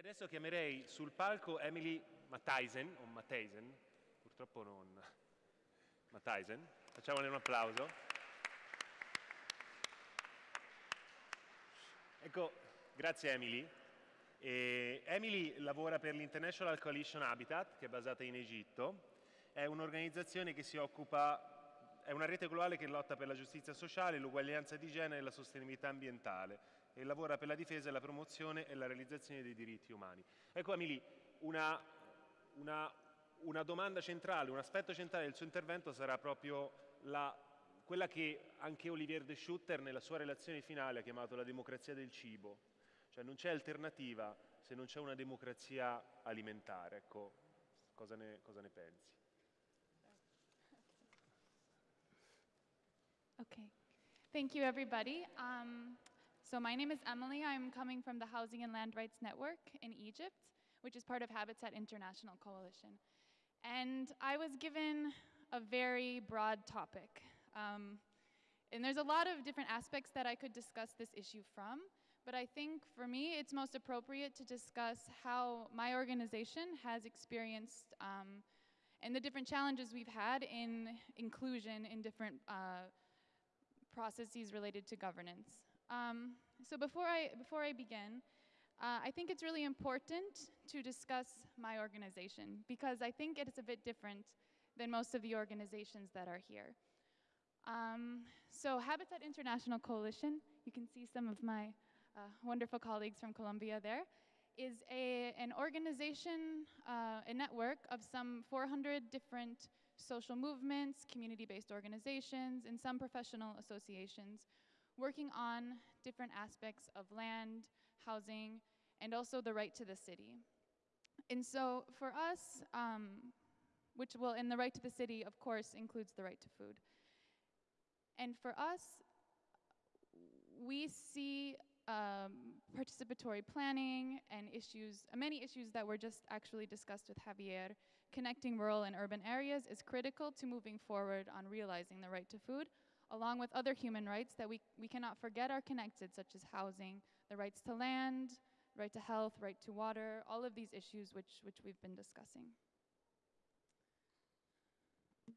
Adesso chiamerei sul palco Emily Mattheisen, o Mattheisen, purtroppo non Mattheisen, facciamole un applauso. Ecco, grazie Emily. E Emily lavora per l'International Coalition Habitat, che è basata in Egitto. È un'organizzazione che si occupa, è una rete globale che lotta per la giustizia sociale, l'uguaglianza di genere e la sostenibilità ambientale e lavora per la difesa, la promozione e la realizzazione dei diritti umani. Ecco Emily, una, una, una domanda centrale, un aspetto centrale del suo intervento sarà proprio la, quella che anche Olivier de Schutter nella sua relazione finale ha chiamato la democrazia del cibo, cioè non c'è alternativa se non c'è una democrazia alimentare. Ecco, cosa ne, cosa ne pensi? Okay. Thank you, everybody. Um, so my name is Emily. I'm coming from the Housing and Land Rights Network in Egypt, which is part of Habitat International Coalition. And I was given a very broad topic. Um, and there's a lot of different aspects that I could discuss this issue from. But I think for me, it's most appropriate to discuss how my organization has experienced um, and the different challenges we've had in inclusion in different uh, processes related to governance. Um, so before I, before I begin, uh, I think it's really important to discuss my organization because I think it's a bit different than most of the organizations that are here. Um, so Habitat International Coalition, you can see some of my uh, wonderful colleagues from Colombia there, is a, an organization, uh, a network of some 400 different social movements, community-based organizations, and some professional associations working on different aspects of land, housing, and also the right to the city. And so for us, um, which will, in the right to the city, of course, includes the right to food. And for us, we see um, participatory planning and issues, many issues that were just actually discussed with Javier, connecting rural and urban areas is critical to moving forward on realizing the right to food, along with other human rights that we, we cannot forget are connected, such as housing, the rights to land, right to health, right to water, all of these issues which, which we've been discussing. Okay.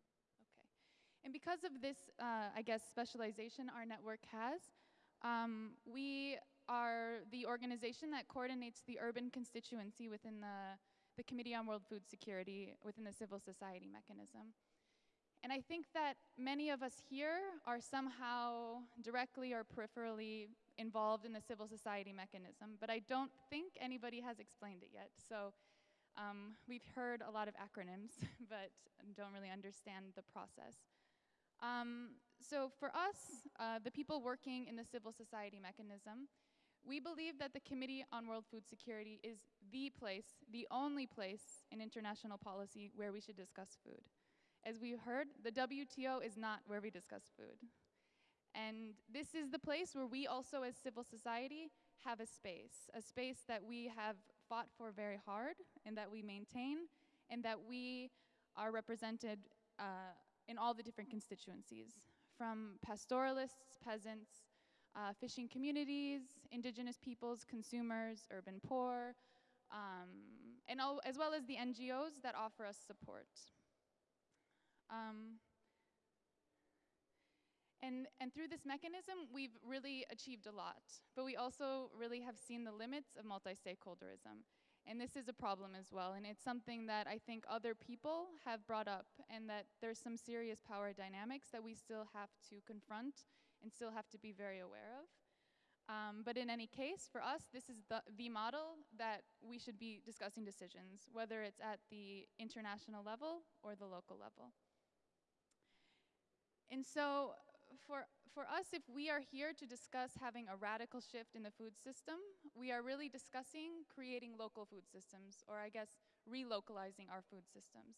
And because of this, uh, I guess, specialization our network has, um, we are the organization that coordinates the urban constituency within the, the Committee on World Food Security within the civil society mechanism. And I think that many of us here are somehow directly or peripherally involved in the civil society mechanism, but I don't think anybody has explained it yet. So um, we've heard a lot of acronyms, but don't really understand the process. Um, so for us, uh, the people working in the civil society mechanism, we believe that the Committee on World Food Security is the place, the only place in international policy where we should discuss food. As we heard, the WTO is not where we discuss food. And this is the place where we also as civil society have a space, a space that we have fought for very hard and that we maintain and that we are represented uh, in all the different constituencies, from pastoralists, peasants, uh, fishing communities, indigenous peoples, consumers, urban poor, um, and all, as well as the NGOs that offer us support. Um, and, and through this mechanism, we've really achieved a lot, but we also really have seen the limits of multi-stakeholderism. And this is a problem as well, and it's something that I think other people have brought up, and that there's some serious power dynamics that we still have to confront and still have to be very aware of. Um, but in any case, for us, this is the, the model that we should be discussing decisions, whether it's at the international level or the local level. And so for, for us, if we are here to discuss having a radical shift in the food system, we are really discussing creating local food systems, or I guess relocalizing our food systems.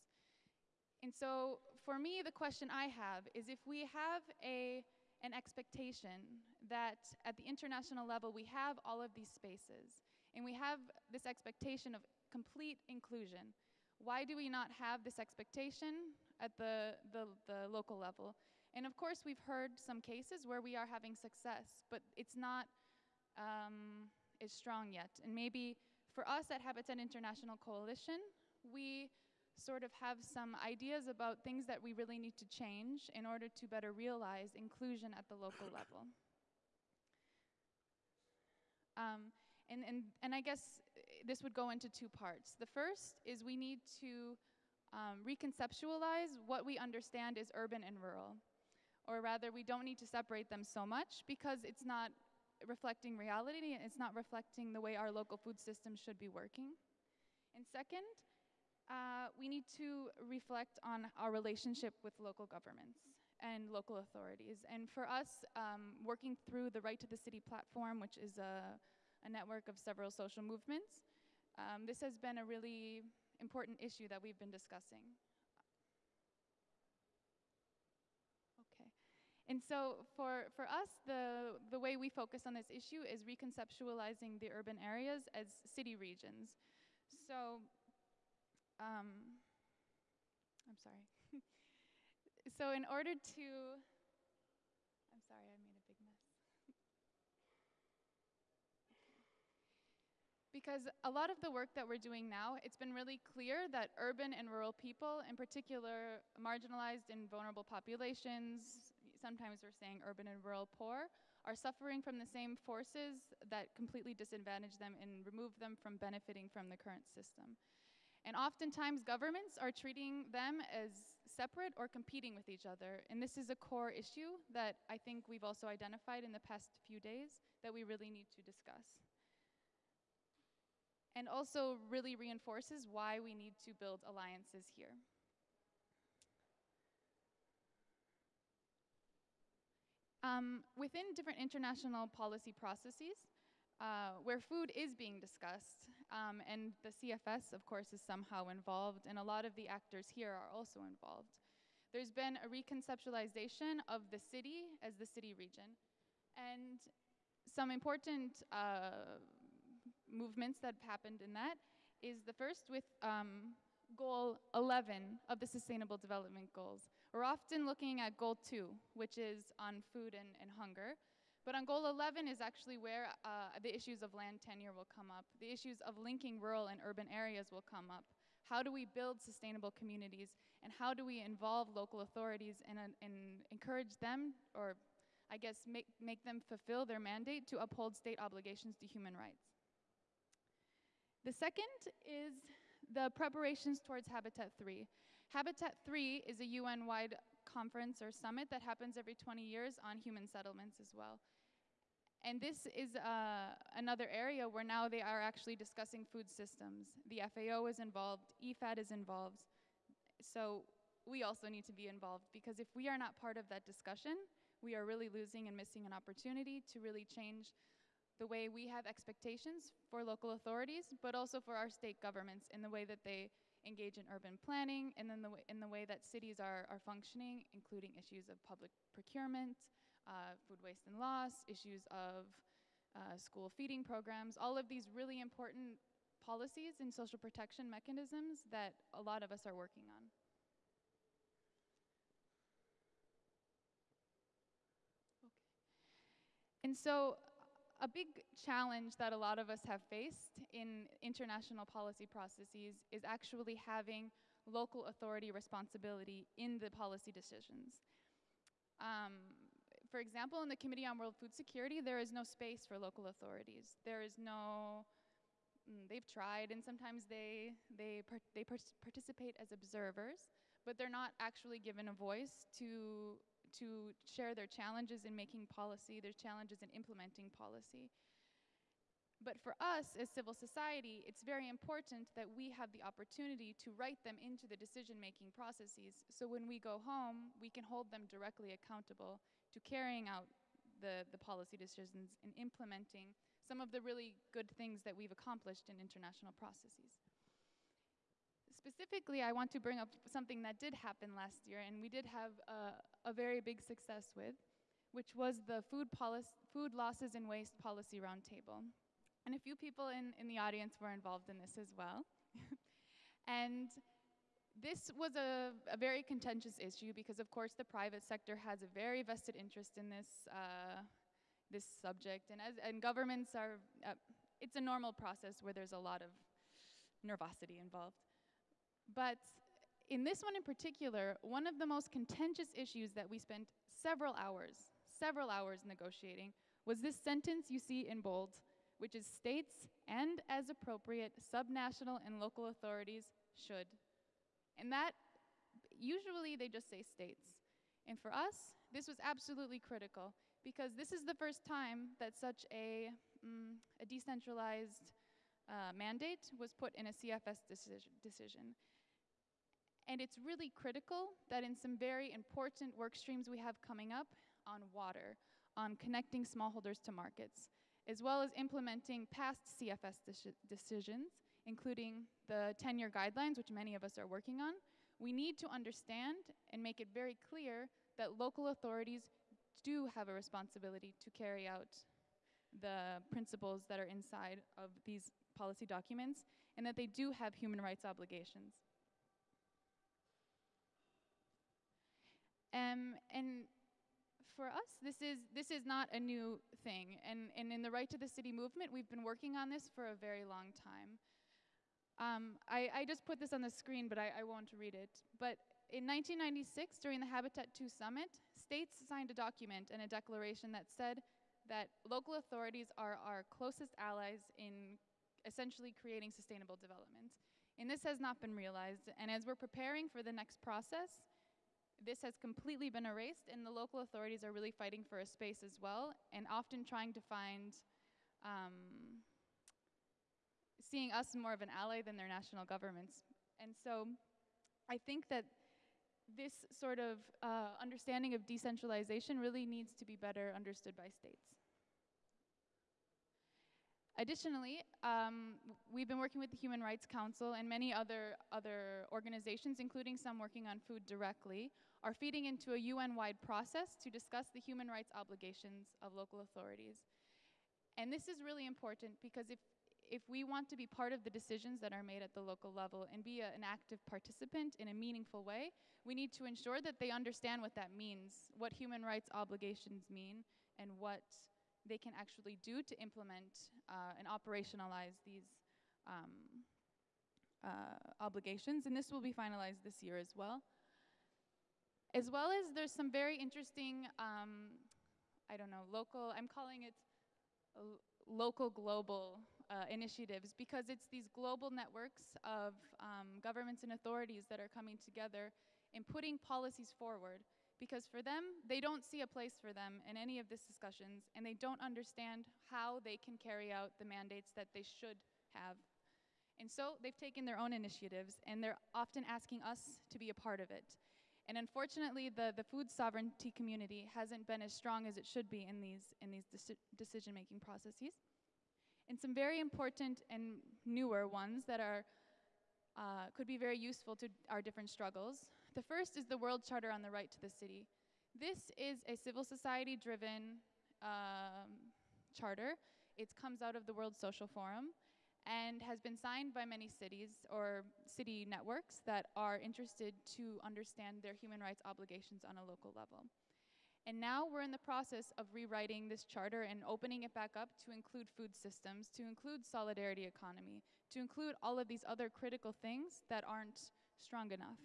And so for me, the question I have is if we have a, an expectation that at the international level we have all of these spaces, and we have this expectation of complete inclusion, why do we not have this expectation at the, the, the local level? And of course, we've heard some cases where we are having success, but it's not um, as strong yet. And maybe for us at Habitat International Coalition, we sort of have some ideas about things that we really need to change in order to better realize inclusion at the local level. Um, and, and, and I guess uh, this would go into two parts. The first is we need to um, reconceptualize what we understand is urban and rural. Or rather, we don't need to separate them so much because it's not reflecting reality and it's not reflecting the way our local food system should be working. And second, uh, we need to reflect on our relationship with local governments and local authorities. And for us, um, working through the Right to the City platform, which is a, a network of several social movements, um, this has been a really important issue that we've been discussing. Okay. And so for, for us, the, the way we focus on this issue is reconceptualizing the urban areas as city regions. So um, I'm sorry. so in order to, I'm sorry, I made a big mess. because a lot of the work that we're doing now, it's been really clear that urban and rural people, in particular marginalized and vulnerable populations, sometimes we're saying urban and rural poor, are suffering from the same forces that completely disadvantage them and remove them from benefiting from the current system. And oftentimes governments are treating them as separate or competing with each other. And this is a core issue that I think we've also identified in the past few days that we really need to discuss. And also really reinforces why we need to build alliances here. Um, within different international policy processes, uh, where food is being discussed, um, and the CFS, of course, is somehow involved, and a lot of the actors here are also involved. There's been a reconceptualization of the city as the city region, and some important uh, movements that have happened in that is the first with um, goal 11 of the Sustainable Development Goals. We're often looking at goal two, which is on food and, and hunger, but on goal 11 is actually where uh, the issues of land tenure will come up. The issues of linking rural and urban areas will come up. How do we build sustainable communities? And how do we involve local authorities and, and encourage them, or I guess make, make them fulfill their mandate to uphold state obligations to human rights? The second is the preparations towards Habitat 3. Habitat 3 is a UN-wide conference or summit that happens every 20 years on human settlements as well. And this is uh, another area where now they are actually discussing food systems. The FAO is involved, IFAD is involved. So we also need to be involved because if we are not part of that discussion, we are really losing and missing an opportunity to really change the way we have expectations for local authorities, but also for our state governments in the way that they engage in urban planning and then the in the way that cities are, are functioning, including issues of public procurement, uh, food waste and loss, issues of uh, school feeding programs, all of these really important policies and social protection mechanisms that a lot of us are working on. And so a big challenge that a lot of us have faced in international policy processes is actually having local authority responsibility in the policy decisions. Um, for example, in the Committee on World Food Security, there is no space for local authorities. There is no, mm, they've tried, and sometimes they, they, they par participate as observers, but they're not actually given a voice to, to share their challenges in making policy, their challenges in implementing policy. But for us as civil society, it's very important that we have the opportunity to write them into the decision-making processes. So when we go home, we can hold them directly accountable to carrying out the, the policy decisions and implementing some of the really good things that we've accomplished in international processes. Specifically, I want to bring up something that did happen last year and we did have a, a very big success with, which was the food, food losses and waste policy roundtable. And a few people in, in the audience were involved in this as well. and this was a, a, very contentious issue because, of course, the private sector has a very vested interest in this, uh, this subject. And, as, and governments are, uh, it's a normal process where there's a lot of nervosity involved. But in this one in particular, one of the most contentious issues that we spent several hours, several hours negotiating, was this sentence you see in bold, which is states and as appropriate, subnational and local authorities should. And that, usually they just say states. And for us, this was absolutely critical because this is the first time that such a, mm, a decentralized uh, mandate was put in a CFS decision, decision. And it's really critical that in some very important work streams we have coming up on water, on connecting smallholders to markets, as well as implementing past CFS decisions, including the 10-year guidelines, which many of us are working on, we need to understand and make it very clear that local authorities do have a responsibility to carry out the principles that are inside of these policy documents and that they do have human rights obligations. Um, and for us, this is, this is not a new thing. And, and in the Right to the City movement, we've been working on this for a very long time. Um, I, I, just put this on the screen, but I, I won't read it. But in 1996, during the Habitat II summit, states signed a document and a declaration that said that local authorities are our closest allies in essentially creating sustainable development. And this has not been realized. And as we're preparing for the next process, this has completely been erased, and the local authorities are really fighting for a space as well, and often trying to find, um, seeing us more of an ally than their national governments. And so I think that this sort of uh, understanding of decentralization really needs to be better understood by states. Additionally, um, we've been working with the Human Rights Council and many other, other organizations, including some working on food directly, are feeding into a UN-wide process to discuss the human rights obligations of local authorities. And this is really important because if, if we want to be part of the decisions that are made at the local level and be a, an active participant in a meaningful way, we need to ensure that they understand what that means, what human rights obligations mean, and what they can actually do to implement uh, and operationalize these um, uh, obligations. And this will be finalized this year as well. As well as there's some very interesting, um, I don't know, local, I'm calling it local global uh, initiatives because it's these global networks of um, governments and authorities that are coming together and putting policies forward because for them, they don't see a place for them in any of these discussions, and they don't understand how they can carry out the mandates that they should have. And so they've taken their own initiatives, and they're often asking us to be a part of it. And unfortunately, the, the food sovereignty community hasn't been as strong as it should be in these, in these deci decision-making processes. And some very important and newer ones that are, uh, could be very useful to our different struggles the first is the World Charter on the Right to the City. This is a civil society driven um, charter. It comes out of the World Social Forum and has been signed by many cities or city networks that are interested to understand their human rights obligations on a local level. And now we're in the process of rewriting this charter and opening it back up to include food systems, to include solidarity economy, to include all of these other critical things that aren't strong enough.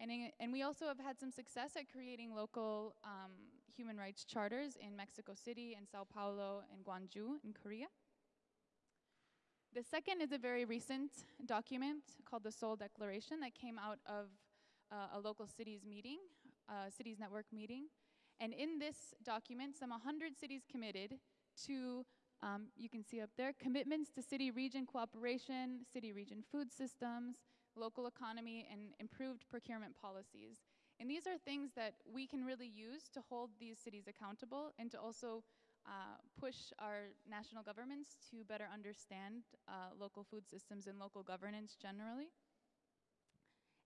And, in, and we also have had some success at creating local um, human rights charters in Mexico City and Sao Paulo and Gwangju in Korea. The second is a very recent document called the Seoul Declaration that came out of uh, a local cities meeting, uh, cities network meeting. And in this document, some 100 cities committed to, um, you can see up there, commitments to city-region cooperation, city-region food systems, local economy, and improved procurement policies. And these are things that we can really use to hold these cities accountable and to also uh, push our national governments to better understand uh, local food systems and local governance generally.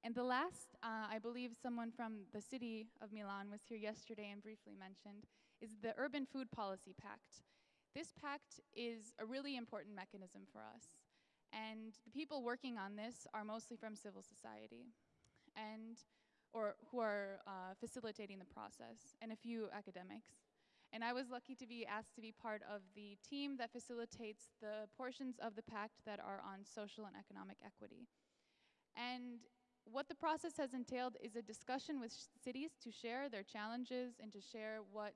And the last, uh, I believe someone from the city of Milan was here yesterday and briefly mentioned, is the Urban Food Policy Pact. This pact is a really important mechanism for us. And the people working on this are mostly from civil society and or who are uh, facilitating the process and a few academics. And I was lucky to be asked to be part of the team that facilitates the portions of the pact that are on social and economic equity. And what the process has entailed is a discussion with cities to share their challenges and to share what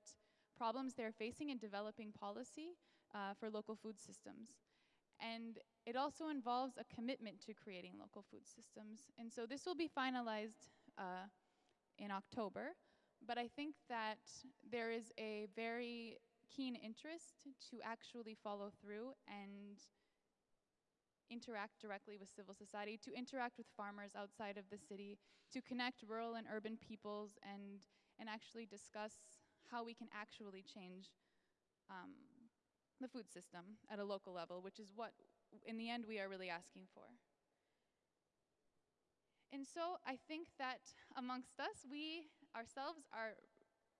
problems they're facing in developing policy uh, for local food systems. And it also involves a commitment to creating local food systems. And so this will be finalized uh, in October, but I think that there is a very keen interest to actually follow through and interact directly with civil society, to interact with farmers outside of the city, to connect rural and urban peoples, and, and actually discuss how we can actually change um, the food system at a local level, which is what, in the end, we are really asking for. And so I think that amongst us, we ourselves are,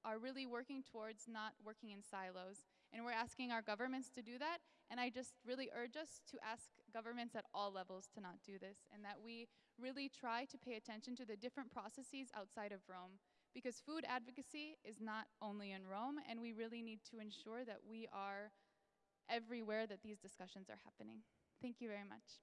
are really working towards not working in silos. And we're asking our governments to do that. And I just really urge us to ask governments at all levels to not do this, and that we really try to pay attention to the different processes outside of Rome. Because food advocacy is not only in Rome, and we really need to ensure that we are everywhere that these discussions are happening. Thank you very much.